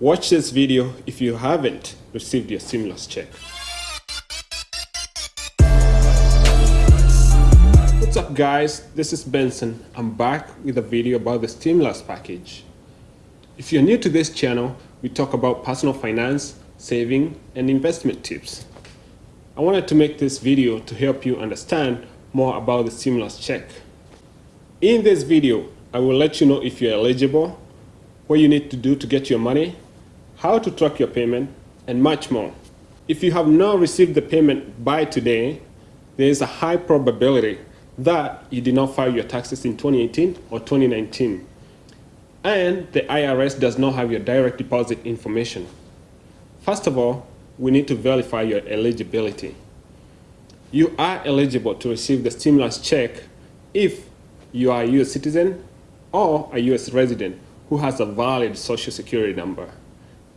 Watch this video if you haven't received your stimulus check. What's up guys, this is Benson. I'm back with a video about the stimulus package. If you're new to this channel, we talk about personal finance, saving, and investment tips. I wanted to make this video to help you understand more about the stimulus check. In this video, I will let you know if you're eligible, what you need to do to get your money, how to track your payment, and much more. If you have not received the payment by today, there is a high probability that you did not file your taxes in 2018 or 2019. And the IRS does not have your direct deposit information. First of all, we need to verify your eligibility. You are eligible to receive the stimulus check if you are a U.S. citizen or a U.S. resident who has a valid social security number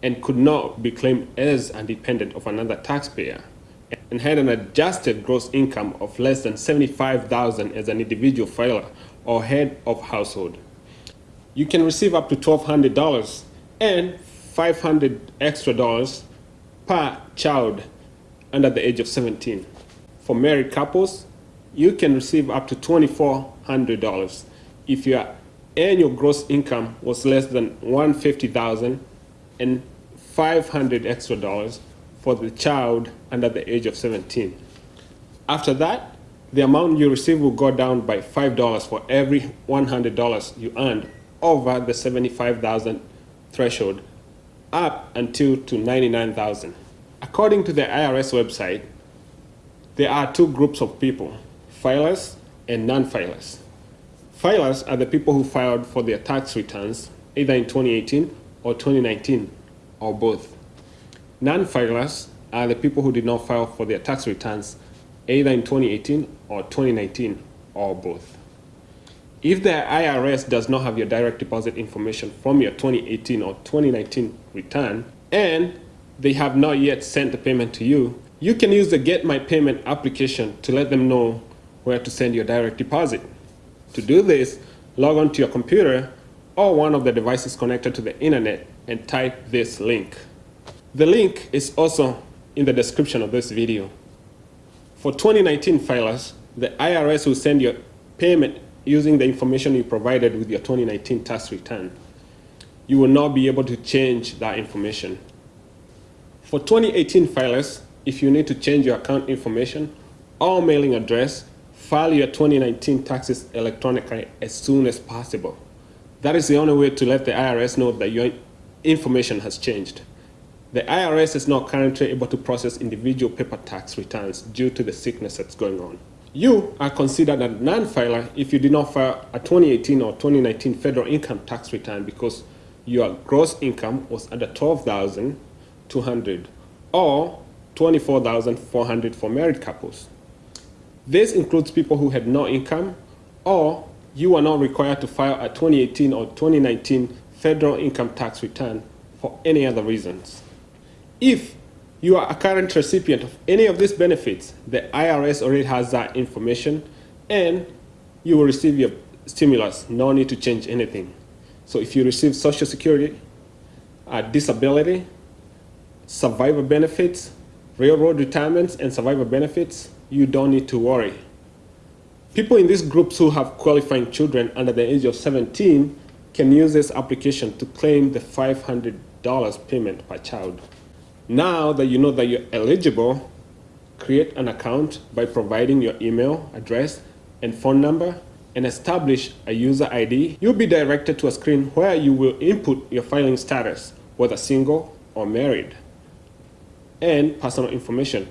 and could not be claimed as a dependent of another taxpayer and had an adjusted gross income of less than 75,000 as an individual filer or head of household. You can receive up to $1,200 and 500 extra dollars per child under the age of 17. For married couples, you can receive up to $2,400 if your annual gross income was less than 150,000 and 500 extra dollars for the child under the age of 17. After that, the amount you receive will go down by $5 for every $100 you earned over the 75,000 threshold up until to 99,000. According to the IRS website, there are two groups of people, filers and non-filers. Filers are the people who filed for their tax returns either in 2018 or 2019 or both. Non-filers are the people who did not file for their tax returns either in 2018 or 2019 or both. If the IRS does not have your direct deposit information from your 2018 or 2019 return and they have not yet sent the payment to you, you can use the Get My Payment application to let them know where to send your direct deposit. To do this, log on to your computer or one of the devices connected to the internet and type this link. The link is also in the description of this video. For 2019 filers, the IRS will send your payment using the information you provided with your 2019 tax return. You will not be able to change that information. For 2018 filers, if you need to change your account information or mailing address, file your 2019 taxes electronically as soon as possible. That is the only way to let the IRS know that your information has changed. The IRS is not currently able to process individual paper tax returns due to the sickness that's going on. You are considered a non-filer if you did not file a 2018 or 2019 federal income tax return because your gross income was under 12,200 or 24,400 for married couples. This includes people who had no income or you are not required to file a 2018 or 2019 federal income tax return for any other reasons. If you are a current recipient of any of these benefits, the IRS already has that information and you will receive your stimulus, no need to change anything. So if you receive Social Security, uh, disability, survivor benefits, railroad retirements, and survivor benefits, you don't need to worry. People in these groups who have qualifying children under the age of 17 can use this application to claim the $500 payment per child. Now that you know that you're eligible, create an account by providing your email address and phone number and establish a user ID. You'll be directed to a screen where you will input your filing status, whether single or married, and personal information.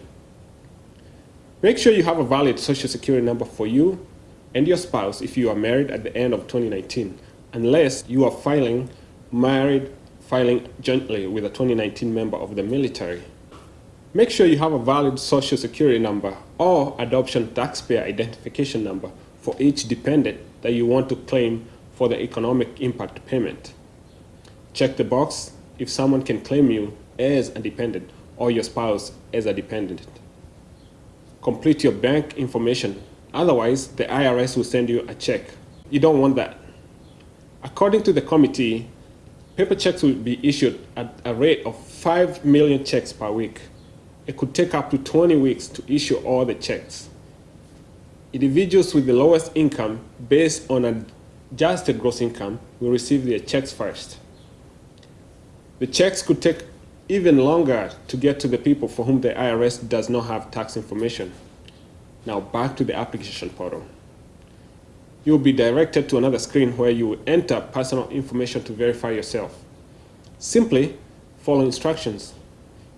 Make sure you have a valid social security number for you and your spouse if you are married at the end of 2019, unless you are filing married filing jointly with a 2019 member of the military. Make sure you have a valid social security number or adoption taxpayer identification number for each dependent that you want to claim for the economic impact payment. Check the box if someone can claim you as a dependent or your spouse as a dependent. Complete your bank information, otherwise the IRS will send you a check. You don't want that. According to the committee, Paper checks will be issued at a rate of 5 million checks per week. It could take up to 20 weeks to issue all the checks. Individuals with the lowest income, based on adjusted gross income, will receive their checks first. The checks could take even longer to get to the people for whom the IRS does not have tax information. Now back to the application portal. You will be directed to another screen where you will enter personal information to verify yourself. Simply follow instructions.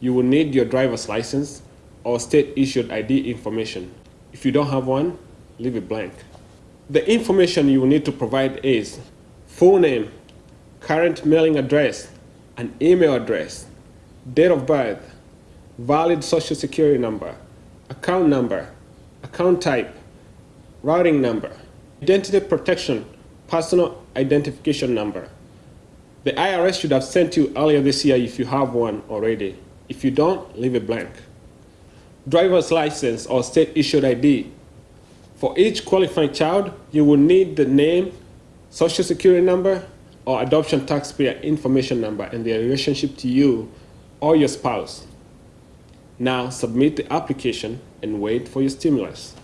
You will need your driver's license or state-issued ID information. If you don't have one, leave it blank. The information you will need to provide is full name, current mailing address, an email address, date of birth, valid social security number, account number, account type, routing number, identity protection, personal identification number. The IRS should have sent you earlier this year if you have one already. If you don't, leave it blank. Driver's license or state issued ID. For each qualifying child, you will need the name, social security number, or adoption taxpayer information number and their relationship to you or your spouse. Now submit the application and wait for your stimulus.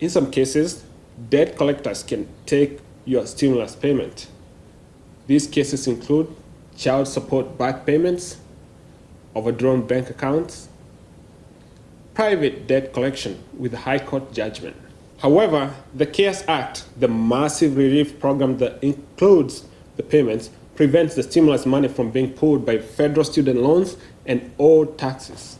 In some cases, debt collectors can take your stimulus payment. These cases include child support back payments, overdrawn bank accounts, private debt collection with a high court judgment. However, the CARES Act, the massive relief program that includes the payments, prevents the stimulus money from being pulled by federal student loans and old taxes.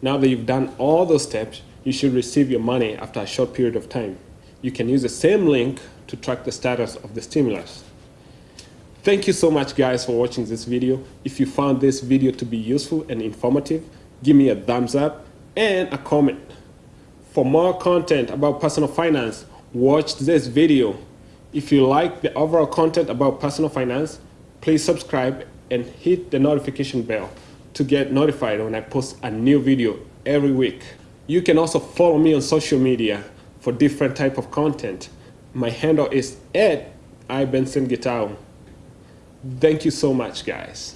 Now that you've done all those steps, you should receive your money after a short period of time. You can use the same link to track the status of the stimulus. Thank you so much guys for watching this video. If you found this video to be useful and informative, give me a thumbs up and a comment. For more content about personal finance, watch this video if you like the overall content about personal finance, please subscribe and hit the notification bell to get notified when I post a new video every week. You can also follow me on social media for different type of content. My handle is at ibenson Thank you so much, guys.